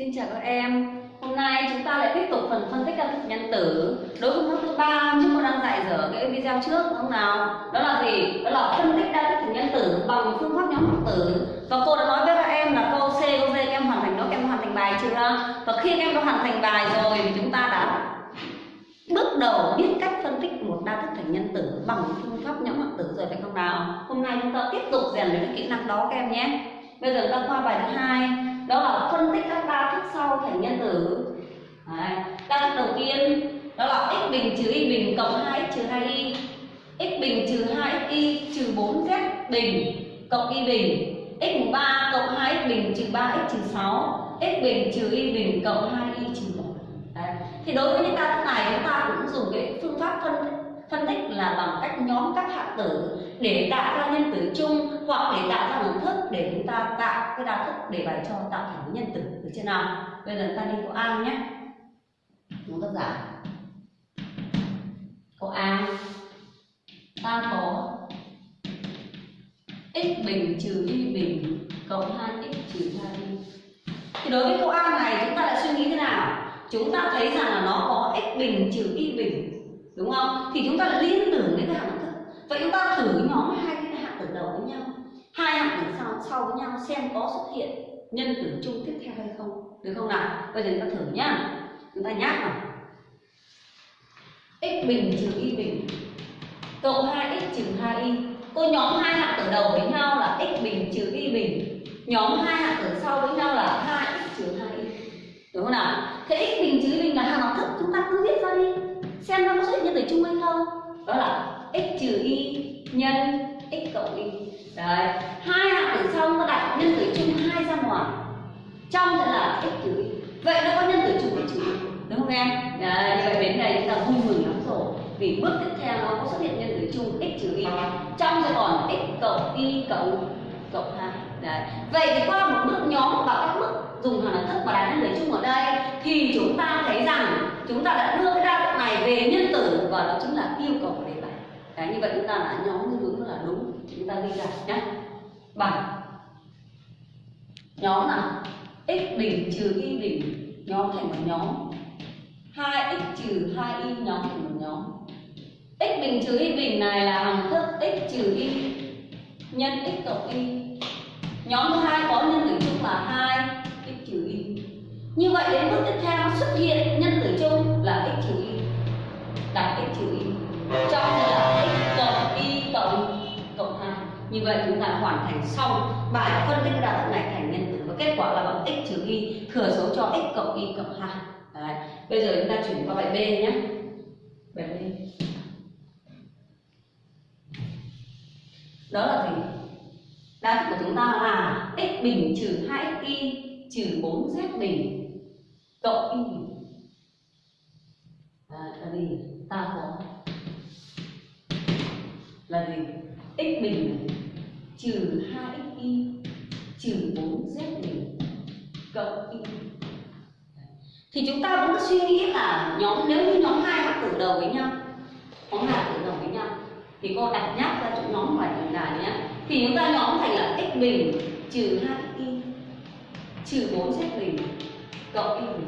Xin chào các em. Hôm nay chúng ta lại tiếp tục phần phân tích các nhân tử. Đối với môn thứ ba chúng con đang dạy dở cái video trước đúng không nào? Đó là gì? Đó là phân tích đa thức nhân tử bằng phương pháp nhóm hạng tử. Và cô đã nói với các em là câu C, câu D các em hoàn thành nó, các em hoàn thành bài chưa? Và khi các em đã hoàn thành bài rồi thì chúng ta đã bước đầu biết cách phân tích một đa thức thành nhân tử bằng phương pháp nhóm hạng tử rồi phải không nào? Hôm nay chúng ta tiếp tục rèn luyện kỹ năng đó các em nhé. Bây giờ chúng ta qua bài thứ hai đó là phân tích các đa thức sau thành nhân tử. Đấy. đa thức đầu tiên, đó là x bình trừ y bình cộng 2x trừ 2y x bình trừ 2 y trừ 4z bình cộng y bình. x mũ 3 cộng 2x bình trừ 3x trừ 6 x bình trừ y bình cộng 2y trừ 1 Đấy. thì đối với những đa thức này, chúng ta cũng dùng cái phương pháp phân tích phân tích là bằng cách nhóm các hạng tử để tạo ra nhân tử chung hoặc để tạo ra một thức để chúng ta tạo cái đa thức để bài cho tạo thành nhân tử được chưa nào? Bây giờ ta đi câu a nhé. Đúng tác giả câu a, ta có x bình trừ y bình cộng 2x trừ 2y thì đối với câu a này, chúng ta lại suy nghĩ thế nào? Chúng ta thấy rằng là nó có x bình trừ y bình đúng không? Thì chúng ta lại liên tưởng đến cái hạng thức. Vậy chúng ta thử nhóm hai cái hạng tử đầu với nhau. Hai hạng tử sau sau với nhau xem có xuất hiện nhân tử chung tiếp theo hay không. Được không nào? Bây giờ chúng ta thử nhá. Chúng ta nhắc nào x bình trừ y bình. Cộng 2x trừ 2y cô nhóm hai hạng tử đầu với nhau là x bình trừ y bình. Nhóm hai hạng tử sau với nhau là 2x trừ 2y đúng không nào? Thế x bình trừ y bình là hàng học thức. Chúng ta cứ viết ra đi xem nó có xuất hiện nhân tử chung hay không. Đó là x trừ y nhân x cộng y. Đấy hai hạng tử xong ta đặt nhân tử chung hai ra ngoài. Trong sẽ là x trừ y. Vậy nó có nhân tử chung x trừ y? Đúng không em? Đấy, như vậy đến đây chúng ta vui mừng lắm rồi. Vì bước tiếp theo nó có xuất hiện nhân tử chung x trừ y. Trong sẽ còn x cộng y cộng cộng hai. Đấy vậy thì qua một bước nhóm và các bước dùng hàm thức và đặt nhân tử chung ở đây thì chúng ta thấy rằng chúng ta đã đưa cái đa này về nhân tử và đó chính là yêu cầu của đề bài. Đấy, như vậy chúng ta đã nhóm cái hướng là đúng, chúng ta ghi ra nhé bài. Nhóm là x bình trừ y bình, nhóm thành một nhóm. 2x trừ 2y nhóm thành một nhóm. X bình trừ y bình này là hằng thức x trừ y nhân x cộng y. Nhóm thứ hai có nhân tử chung là 2 x trừ y. Như vậy đến bước tiếp theo xuất hiện nhân tử chung là x trừ y đặt cái chữ y trong là x cộng y cộng cộng hai. Như vậy chúng ta hoàn thành xong bài phân tích đa thức này thành nhân tử và kết quả là bằng x trừ y thừa số cho x cộng y cộng hai. Đấy. bây giờ chúng ta chuyển qua bài B nhé. Bài B. Đó là gì? Đa thức của chúng ta là x bình trừ 2 y trừ 4z bình cộng y. Bình à, là gì ta có. Là gì? X bình trừ 2xy trừ 4z bình cộng y. Thì chúng ta vẫn suy nghĩ là nhóm, nếu như nhóm hai hạng tử đầu với nhau nhóm hai hạng tử đầu với nhau, thì cô đặt nhắc ra chỗ nhóm ngoài tổng đài nhé. Thì chúng ta nhóm thành là x bình trừ 2y trừ 4z bình cộng y bình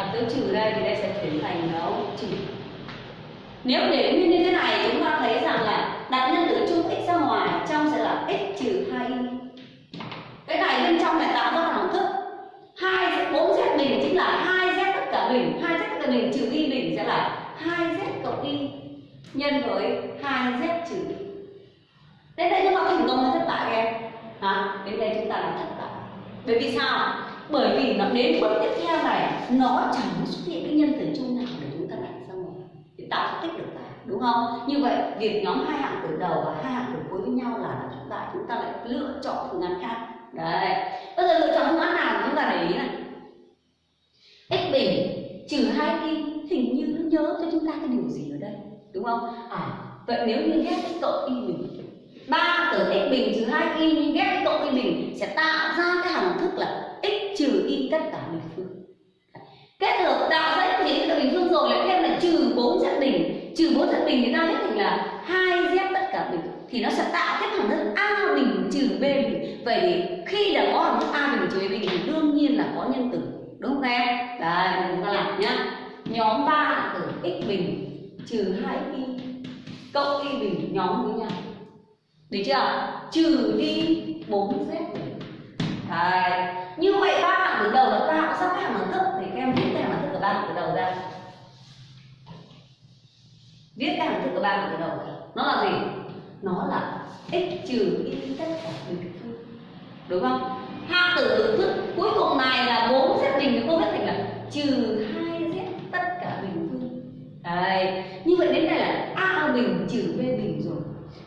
đặt dấu trừ đây thì đây sẽ chuyển thành dấu trừ. Nếu để nguyên như thế này, chúng ta thấy rằng là đặt nhân tử chung x ra ngoài, trong sẽ là x trừ 2y cái này bên trong này tạo ra hằng thức. Hai bốn z bình chính là hai z tất cả bình. Hai z tất cả bình trừ y bình sẽ là hai z cộng y nhân với hai z trừ. Y đến đây chúng ta thành công hay thất bại em. Hả? Đến đây chúng ta là thất bại. Bởi vì sao? Bởi vì nó đến bước tiếp theo này, nó chẳng xuất hiện cái nhân tử chung nào để chúng ta đặt ra ngoài để tạo tích được cả đúng không? Như vậy, việc nhóm hai hạng tử đầu và hai hạng tử cuối với nhau là chúng ta chúng ta lại lựa chọn phương án khác. Đấy. Bây giờ lựa chọn phương án nào chúng ta để ý này. X bình, trừ hai y hình như nó nhớ cho chúng ta cái điều gì ở đây, đúng không? À vậy nếu như ghép x cộng y bình, ba tử x bình trừ hai y, nhưng ghép x cộng y bình sẽ tạo ra cái hằng thức là trừ đi tất cả bình phương. Kết hợp tạo ra những thế bình phương rồi lại thêm là trừ bốn dạng đỉnh trừ bốn dạng đỉnh thì ta biết thành là hai z tất cả bình. Thì nó sẽ tạo cái thẳng thức a bình trừ b bình. Vậy thì khi đã có hàm thức a bình trừ b bình thì đương nhiên là có nhân tử đúng không em? Đấy chúng ta làm nhá. Nhóm 3 là tử x bình trừ 2 y cộng y bình, nhóm với nhau. Được chưa? Trừ đi 4 z bình. Đấy như vậy ba hạng từ đầu là ta cũng sắp hạng đẳng thức? Thì các em viết cái hạng đẳng thức của ba hạng từ đầu ra. Viết cái hạng thức của ba hạng từ đầu ra. Nó là gì? Nó là x trừ y tất cả bình phương đúng không? Hạng tử thức cuối cùng này là bốn z bình thì cô viết thành là trừ hai z tất cả bình phương. Đấy. Như vậy đến đây là a bình trừ b bình rồi.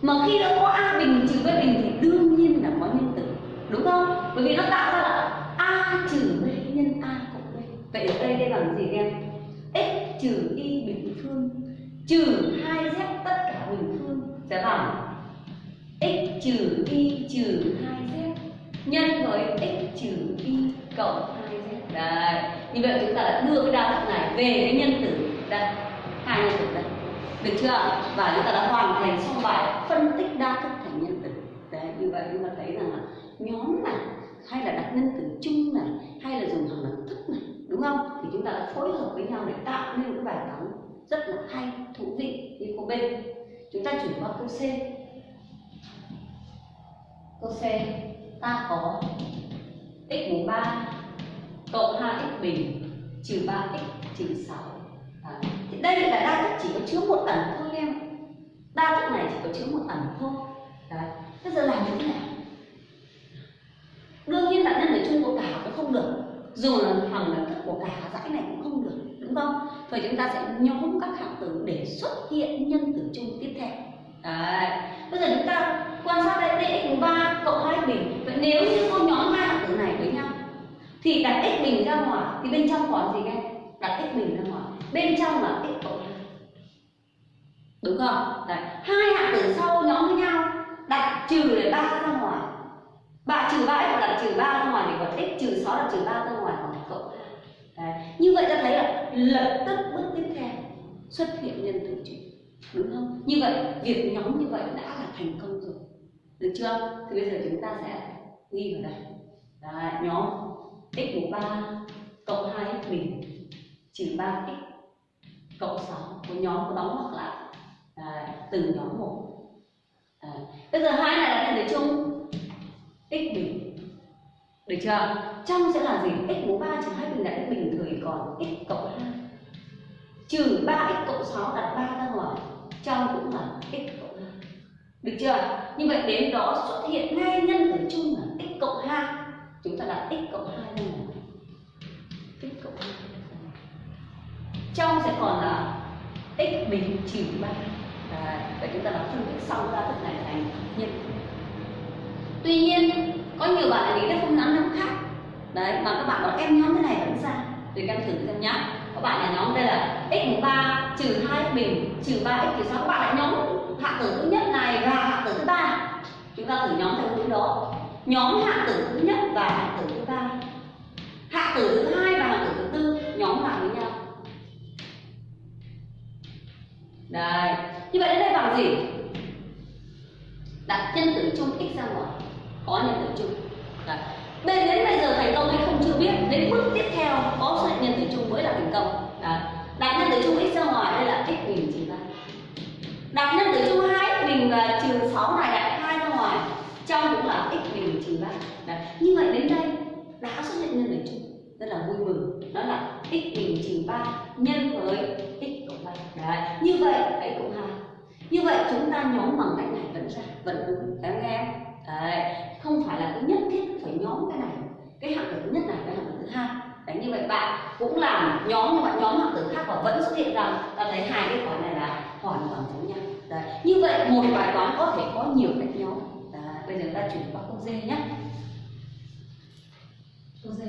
Mà khi đã có a bình trừ b bình thì đương nhiên là có nhân tử đúng không? Bởi vì nó tạo ra là a trừ b nhân a cộng b vậy ở đây đây bằng gì em x trừ y bình phương, trừ 2 z tất cả bình phương. Sẽ bằng x trừ y trừ 2z nhân với x trừ y cộng 2z đấy, như vậy chúng ta đã đưa cái đa thức này về cái nhân tử. Đây, hai nhân tử đây. Được chưa? Và chúng ta đã hoàn thành xong bài phân tích đa thức thành nhân tử. Đấy, như vậy chúng ta thấy rằng là nhóm này hay là đặt nhân tử xong để tạo nên cái bài toán rất là hay thú vị như cô bên. Chúng ta chuyển qua câu C. Câu C ta có x mũ 3 cộng 2x bình trừ 3x trừ 6 à, thì đây là đa thức chỉ có chứa một ẩn thôi em. Đa thức này chỉ có chứa một ẩn thôi. Đấy. Bây giờ làm như thế nào? Đương nhiên là nhân ở chung của cả cũng không được. Dù là thằng là thức của cả dãy này cũng không được đúng không? Vậy chúng ta sẽ nhóm các hạng tử để xuất hiện nhân tử chung tiếp theo. Đấy. Bây giờ chúng ta quan sát đây đây, x ba cộng hai bình. Vậy nếu như cô nhóm hai hạng tử này với nhau, thì đặt x bình ra ngoài, thì bên trong còn gì nghe đặt x bình ra ngoài. Bên trong là x cộng hai. Đúng không? Đấy. Hai hạng tử sau nhóm với nhau, đặt trừ để ba ra ngoài. Bạn trừ ba x đặt trừ ba ra ngoài thì còn x, trừ sáu đặt trừ ba ra ngoài. Đấy. như vậy ta thấy là lập tức bước tiếp theo xuất hiện nhân tử chung đúng không? Như vậy việc nhóm như vậy đã là thành công rồi. Được chưa? Thì bây giờ chúng ta sẽ ghi vào đây. Đấy, nhóm x mũ ba cộng hai x bình trừ ba x cộng sáu. Của nhóm có đóng hoặc lại. Đấy, từng nhóm một. Đấy. bây giờ hai này là thành tử chung. X bình được chưa? Trong sẽ là gì? X mũ 3 trừ 2 bình đại bình thời còn x cộng 2 trừ 3x cộng 6 đặt 3 ra ngoài trong cũng là x cộng 2 được chưa? Như vậy đến đó xuất hiện ngay nhân tử chung là x cộng 2 chúng ta đặt x cộng 2 ra ngoài. X cộng 2 trong sẽ còn là x bình trừ 3 Đấy, và chúng ta đã phân tích xong ra thức này thành nhân. Tuy nhiên có nhiều bạn lại nghĩ là không nhóm nhóm khác. Đấy, mà các bạn bảo em nhóm thế này vẫn ra. Thì các em thử xem nhá. Các bạn là nhóm đây là x mũ ba, trừ hai bình trừ ba x trừ sáu các bạn lại nhóm hạng tử thứ nhất này và hạng tử thứ ba. Chúng ta thử nhóm theo hướng đó. Nhóm hạng tử thứ nhất và hạng tử thứ ba. Hạng tử thứ hai và hạng tử thứ tư, nhóm lại với nhau. Đây. Như vậy đến đây bằng gì? Đặt nhân tử chung x ra ngoài có nhân tử chung Đấy. bên đến bây giờ thành công hay không chưa biết. Đến bước tiếp theo, có xuất hiện nhân tử chung mới là thành công. Đấy. đặt nhân tử chung x ra ngoài, đây là x bình trừ ba đặt nhân tử chung hai bình và trừ sáu này đặt hai ra ngoài. Trong cũng là x bình trừ ba như vậy đến đây, đã xuất hiện nhân tử chung rất là vui mừng. Đó là x bình trừ ba nhân với x cộng ba đấy. Như vậy x cộng hai như vậy, chúng ta nhóm bằng cách này vẫn ra, vẫn đúng. Các em? Nghe đấy không phải là cứ nhất thiết phải nhóm cái này. Cái hạng tử thứ nhất này cái hạng tử thứ hai. Đấy, như vậy bạn cũng làm nhóm, nhưng mà nhóm hạng tử khác và vẫn xuất hiện rằng ta thấy hai cái toán này là hoàn toàn giống nhau. Đấy, như vậy một bài toán có thể có nhiều cách nhóm. Đấy. bây giờ ta chuyển qua câu D nhé. Câu D.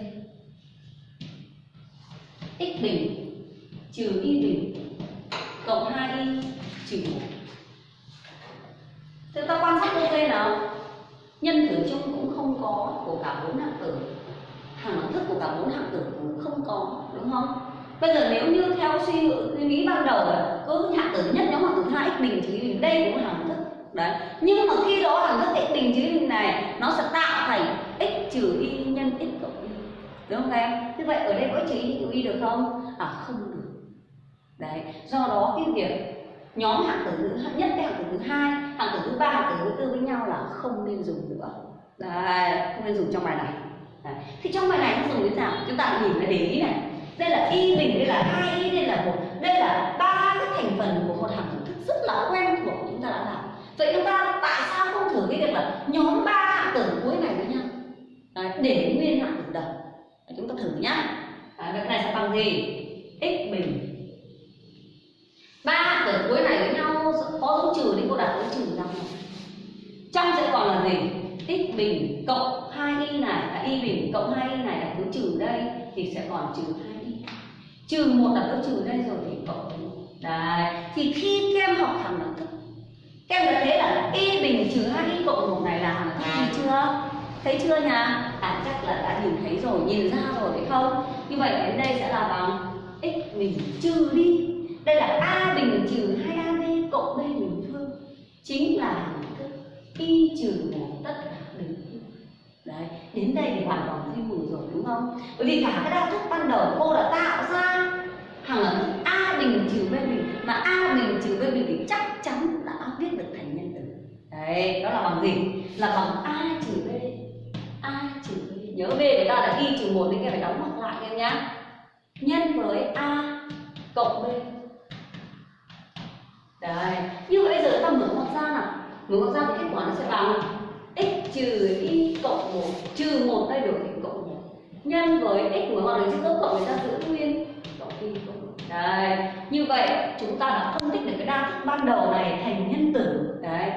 X bình trừ y bình cộng 2y trừ 1 Thế ta quan sát câu D nào? Nhân tử chung cũng không có, của cả bốn hạng tử. Hàng đẳng thức của cả bốn hạng tử cũng không có, đúng không? Bây giờ nếu như theo suy suy nghĩ ban đầu là cứ hạng tử nhất nhóm hạng tử hai x bình chứ bình đây cũng là hàng thức. Đấy. Nhưng mà khi đó hàng thức x bình chứ bình này, nó sẽ tạo thành x trừ y nhân x cộng y. Đúng không em? Như vậy ở đây có trừ y trừ y được không? À không được. Đấy. Do đó cái việc nhóm hạng tử thứ nhất với hạng tử thứ hai À, hạng tử thứ ba hạng tử thứ tư với nhau là không nên dùng nữa. Đấy không nên dùng trong bài này. Đấy. thì trong bài này nó dùng như thế nào? Chúng ta nhìn lại để ý này. Đây là y bình đây là hai y đây là một đây là ba cái thành phần của một hàm tử thức rất là quen thuộc chúng ta đã làm. Vậy chúng ta tại sao không thử cái việc là nhóm ba hạng tử cuối này với nhau? Đấy, để nguyên hạng tử đầu. Chúng ta thử nhá. Đấy, việc này sẽ bằng gì? X bình. Trừ đi cô đặt dấu trừ nhau trong sẽ còn là gì? X bình cộng hai y này à, y bình cộng hai y này đặt dấu trừ đây thì sẽ còn trừ hai y. Trừ một đặt dấu trừ đây rồi thì cộng với đấy thì khi các em học thẳng đẳng thức. Các em đã thấy là y bình trừ hai y cộng một này là hàm thức gì chưa? Thấy chưa nhá? à chắc là đã nhìn thấy rồi nhìn ra rồi phải không? Như vậy đến đây sẽ là bằng x bình trừ đi. Đây là a bình trừ 2ab cộng b bình chính là hình thức y trừ một tất cả đứng đấy, đến đây thì hoàn toàn duy mù rồi, đúng không? Bởi vì cả cái đa thức ban đầu cô đã tạo ra hàng đẳng thức a bình trừ b bình mà a bình trừ b bình thì chắc chắn đã viết được thành nhân tử. Đấy, đó là bằng gì? Là bằng a trừ b. A trừ b. Nhớ b người ta là y trừ một, nên các phải đóng ngoặc lại em nhá. Nhân với a cộng b đấy. Như vậy giờ ta mở ngoặc ra nào. Mở ngoặc ra thì kết quả nó sẽ bằng x trừ y cộng một, trừ một thay đổi thành cộng một. Nhân với x mở ngoặc này chữ dấu cộng người ta giữ nguyên cộng y cộng một. Đấy. Như vậy, chúng ta đã phân tích được cái đa thức ban đầu này thành nhân tử. Đấy.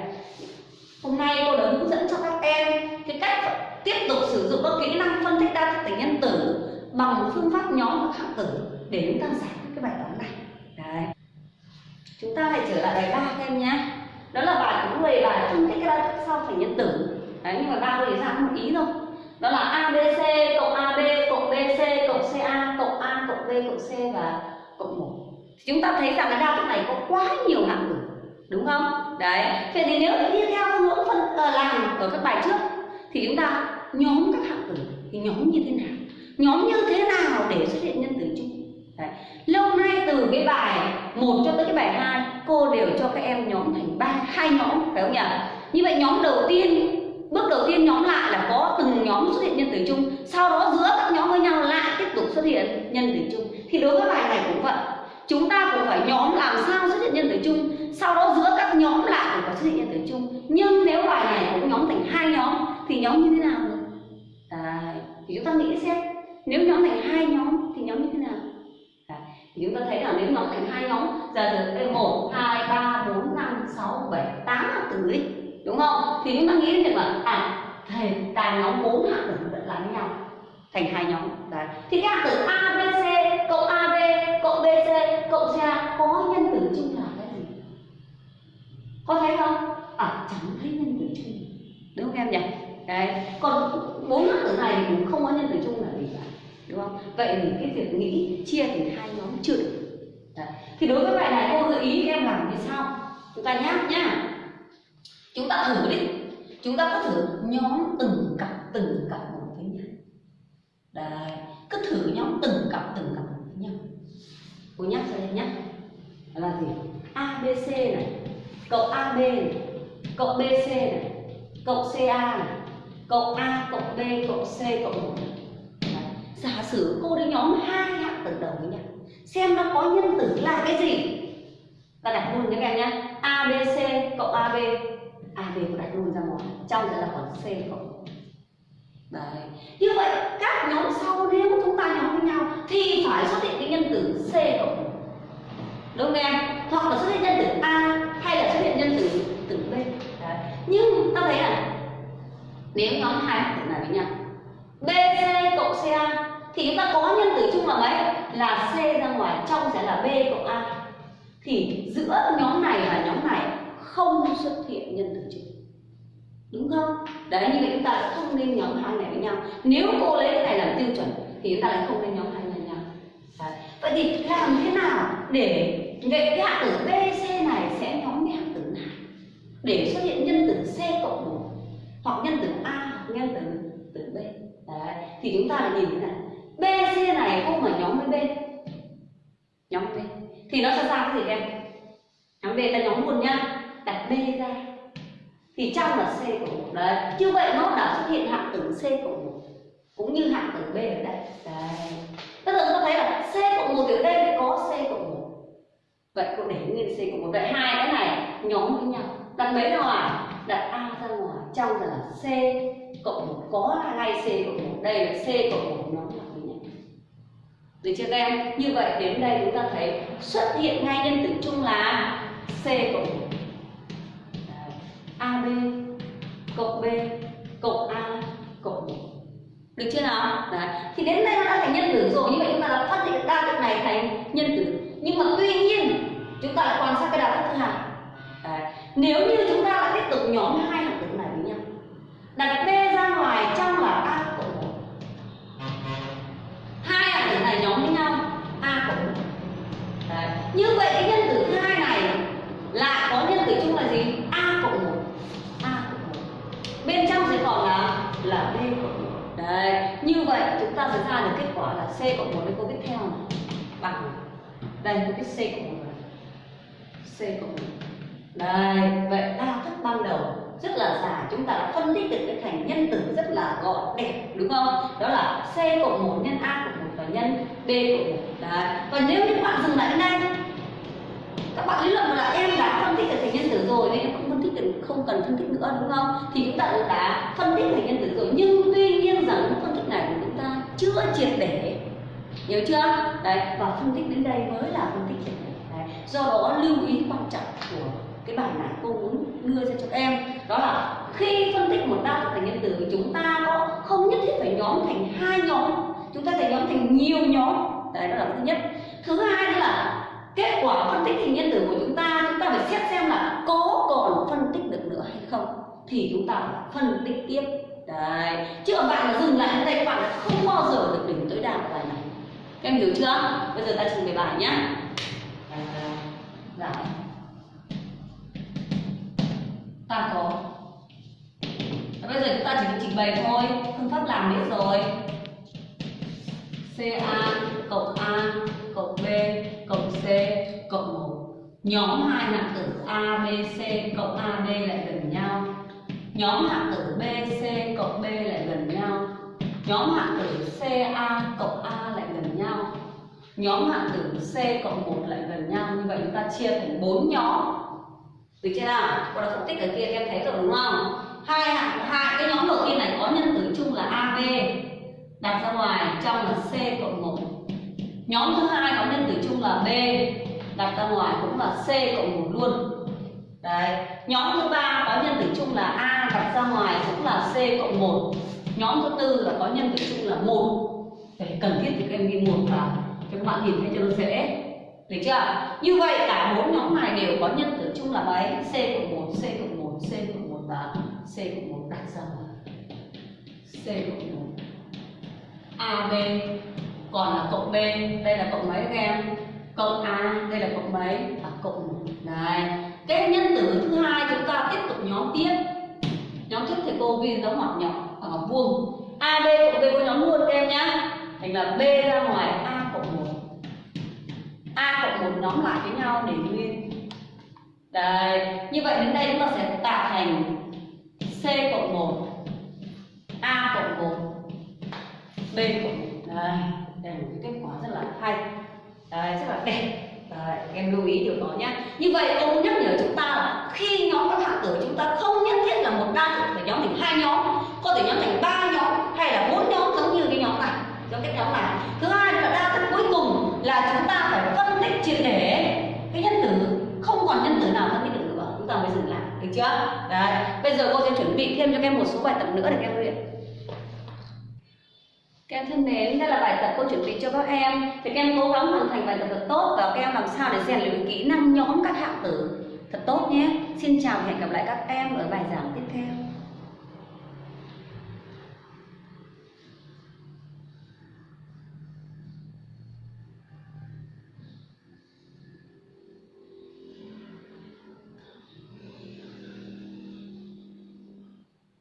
Hôm nay cô đã hướng dẫn cho các em cái cách tiếp tục sử dụng các kỹ năng phân tích đa thức thành nhân tử bằng phương pháp nhóm các hạng tử để chúng ta giải quyết cái bài toán này chúng ta hãy trở lại bài ba các em nhé. Đó là bài cũng về bài phân tích cái đa thức sau phải nhân tử. Đấy, nhưng mà ba để ra một ý thôi. Đó là abc cộng ab cộng bc cộng ca cộng a cộng b cộng c và cộng một. Chúng ta thấy rằng cái đa thức này có quá nhiều hạng tử, đúng không? Đấy. Vậy thì nếu đi theo hướng phân ờ, làm ở các bài trước, thì chúng ta nhóm các hạng tử thì nhóm như thế nào? Nhóm như thế nào để xuất hiện nhân tử chung? Đấy. lâu nay từ cái bài một cho tới cái bài 2 cô đều cho các em nhóm thành ba, hai nhóm, phải không nhỉ? Như vậy nhóm đầu tiên, bước đầu tiên nhóm lại là có từng nhóm xuất hiện nhân tử chung. Sau đó giữa các nhóm với nhau lại tiếp tục xuất hiện nhân tử chung. Thì đối với bài này cũng vậy. Chúng ta cũng phải nhóm làm sao xuất hiện nhân tử chung. Sau đó giữa các nhóm lại cũng phải xuất hiện nhân tử chung. Nhưng nếu bài này cũng nhóm thành hai nhóm, thì nhóm như thế nào? Đấy. thì chúng ta nghĩ xem. Nếu nhóm thành hai nhóm, thì nhóm như thế nào? Thì chúng ta thấy là nếu nhóm thành hai nhóm giờ từ đây một, hai, ba, bốn, năm, sáu, bảy, tám hạng tử ấy đúng không? Thì chúng ta nghĩ đến việc là à thầy cả nhóm bốn hạng tử vẫn là với nhau, thành hai nhóm, đấy. Thì cái hạng tử a, b, c, cộng ab cộng bc cộng ca có nhân tử chung là cái gì? Có thấy không? À chẳng thấy nhân tử chung. Đúng không em nhỉ? Đấy. Còn bốn hạng tử này cũng không có nhân tử chung là đúng không? Vậy thì cái việc nghĩ, chia thành hai nhóm chưa được. Đấy. thì đối với bài này, cô gợi ý em làm như sau chúng ta nhá nhá. Chúng ta thử đi. Chúng ta cứ thử nhóm từng cặp từng cặp một với nhau. Đấy. Cứ thử nhóm từng cặp từng cặp một với nhau. Cô nhắc cho em nhé là gì? Abc này. Cộng ab này. Cộng bc này. Cộng ca này. Cộng a cộng b cộng c cộng một giả sử cô đi nhóm hai hạng tử đầu với nhau xem nó có nhân tử là cái gì? Ta đặt luôn các em nhé. Abc cộng ab AB cũng đặt luôn ra một, trong sẽ là còn C cộng. Đấy. Như vậy các nhóm sau nếu chúng ta nhóm với nhau thì phải xuất hiện cái nhân tử C cộng. Đúng không em? Hoặc là xuất hiện nhân tử A hay là xuất hiện nhân tử tử B. Đấy. nhưng ta thấy là nếu nhóm hai hạng tử này với nhau BC cộng CA thì chúng ta có nhân tử chung là mấy là C ra ngoài, trong sẽ là B cộng A. Thì giữa nhóm này và nhóm này không xuất hiện nhân tử chung đúng không? Đấy, như vậy chúng ta lại không nên nhóm hai này với nhau. Nếu cô lấy cái này làm tiêu chuẩn, thì chúng ta lại không nên nhóm hai này với nhau. Đấy. vậy thì làm thế nào để vậy cái hạng tử b, c này sẽ nhóm với hạng tử nào để xuất hiện nhân tử c cộng một hoặc nhân tử a hoặc nhân tử tử b. Đấy. Thì chúng ta lại nhìn thế này c này không phải nhóm với b. Nhóm b. Thì nó sẽ ra cái gì em nhóm B ta nhóm luôn nhá đặt B ra. Thì trong là C cộng một. Đấy. Như vậy nó đã xuất hiện hạng tử C cộng một. Cũng như hạng tử B ở đây đấy. Bây giờ chúng ta thấy là C cộng một ở đây lại có C cộng một. Vậy cô để nguyên C cộng một. Vậy hai cái này nhóm với nhau. Đặt mấy ra ngoài đặt A ra ngoài. Trong là C cộng một. Có là ngay C cộng một. Đây là C cộng một nhóm. lại được chưa các em như vậy đến đây chúng ta thấy xuất hiện ngay nhân tử chung là C cộng một AB cộng B cộng A cộng 1 được chưa nào Đấy. thì đến đây nó đã thành nhân tử rồi, như vậy chúng ta đã phát hiện đa thức này thành nhân tử nhưng mà tuy nhiên, chúng ta lại quan sát cái đa thức thứ hai Đấy. nếu như chúng ta lại tiếp tục nhóm hai hạng tử này với nhau, đặt B ra ngoài trong giống với nhau A. Cũng Đấy. như vậy cái nhân tử thứ hai này lại có nhân tử chung là gì? A cộng một. A cộng một. Bên trong sẽ còn là là B cộng một. Đấy, như vậy chúng ta sẽ ra được kết quả là C cộng một với câu tiếp theo này. Bằng. Đây có cái C cộng một C cộng một. Đây, vậy đa thức ban đầu rất là dài. Chúng ta đã phân tích được cái thành nhân tử rất là gọn đẹp đúng không? Đó là C cộng một nhân A cộng nhân B cộng một. Đấy, và nếu như các bạn dừng lại đến đây các bạn lý luận là em đã phân tích được thành nhân tử rồi nên em không phân tích được không cần phân tích nữa đúng không? Thì chúng ta cũng đã phân tích thành nhân tử rồi. Nhưng tuy nhiên rằng phân tích này của chúng ta chưa triệt để. Hiểu chưa? Đấy và phân tích đến đây mới là phân tích triệt để. Đấy. do đó lưu ý quan trọng của cái bài này cô muốn đưa ra cho các em đó là khi phân tích một đa thức thành nhân tử chúng ta có không nhất thiết phải nhóm thành hai nhóm chúng ta sẽ nhóm thành nhiều nhóm. Đấy, đó là thứ nhất. Thứ hai nữa là kết quả phân tích hình nhân tử của chúng ta chúng ta phải xét xem là có còn phân tích được nữa hay không. Thì chúng ta phải phân tích tiếp. Đấy. Chứ ở bạn mà dừng lại ở đây, các bạn không bao giờ được đỉnh tối đa của bài này. Các em hiểu chưa? Bây giờ ta trình bày bài nhá. Giải ta có. Bây giờ chúng ta chỉ trình bày thôi. Phương pháp làm biết rồi. CA cộng A cộng B cộng C cộng 1 Nhóm hai hạng tử A, B, C cộng A, B lại gần nhau. Nhóm hạng tử B, C cộng B lại gần nhau. Nhóm hạng tử C, A cộng A lại gần nhau. Nhóm hạng tử C cộng 1 lại gần nhau. Như vậy chúng ta chia thành 4 nhóm. Được chưa nào? Cô đã phân tích ở kia em thấy rồi đúng không? Hai hạng hai cái nhóm đầu tiên này có nhân tử chung là AB đặt ra ngoài trong là C cộng 1 nhóm thứ hai có nhân tử chung là B, đặt ra ngoài cũng là C cộng 1 luôn. Đấy, nhóm thứ ba có nhân tử chung là A, đặt ra ngoài cũng là C cộng 1 nhóm thứ tư là có nhân tử chung là 1 để cần thiết thì các em ghi một vào, cho các bạn nhìn thấy cho nó dễ. Được chưa? Như vậy, cả bốn nhóm này đều có nhân tử chung là mấy? C cộng 1 C cộng 1 C cộng 1 và C cộng 1 đặt ra ngoài. C cộng 1 AB còn là cộng B đây là cộng mấy các em? Cộng A đây là cộng mấy? À, cộng một. Đấy. Cái nhân tử thứ hai chúng ta tiếp tục nhóm tiếp. Nhóm trước thì cô ghi dấu ngoặc nhỏ ở ngoặc vuông. AB cộng B có nhóm luôn các em nhá. Thành là B ra ngoài A cộng một. A cộng một nhóm lại với nhau để nguyên. Đây như vậy đến đây chúng ta sẽ tạo thành C cộng 1 A cộng 1 B cộng 1 đây đây là một cái kết quả rất là hay. Đấy, rất là đẹp. Đấy, em lưu ý điều đó nhé như vậy ông nhắc nhở chúng ta là khi nhóm các hạng tử chúng ta không nhất thiết là một đa thực phải nhóm thành hai nhóm có thể nhóm thành ba nhóm hay là bốn nhóm giống như cái nhóm này giống cái nhóm này. Thứ hai là đa thức cuối cùng là chúng ta phải phân tích triệt để cái nhân tử. Không còn nhân tử nào phân tích được nữa. Chúng ta mới dừng lại. Được chưa? Đấy. Bây giờ cô sẽ chuẩn bị thêm cho các em một số bài tập nữa để em luyện. các em thân mến, đây là bài tập cô chuẩn bị cho các em. Thì các em cố gắng hoàn thành bài tập thật tốt Và các em làm sao để rèn luyện kỹ năng nhóm các hạng tử. Thật tốt nhé. Xin chào và hẹn gặp lại các em ở bài giảng tiếp theo.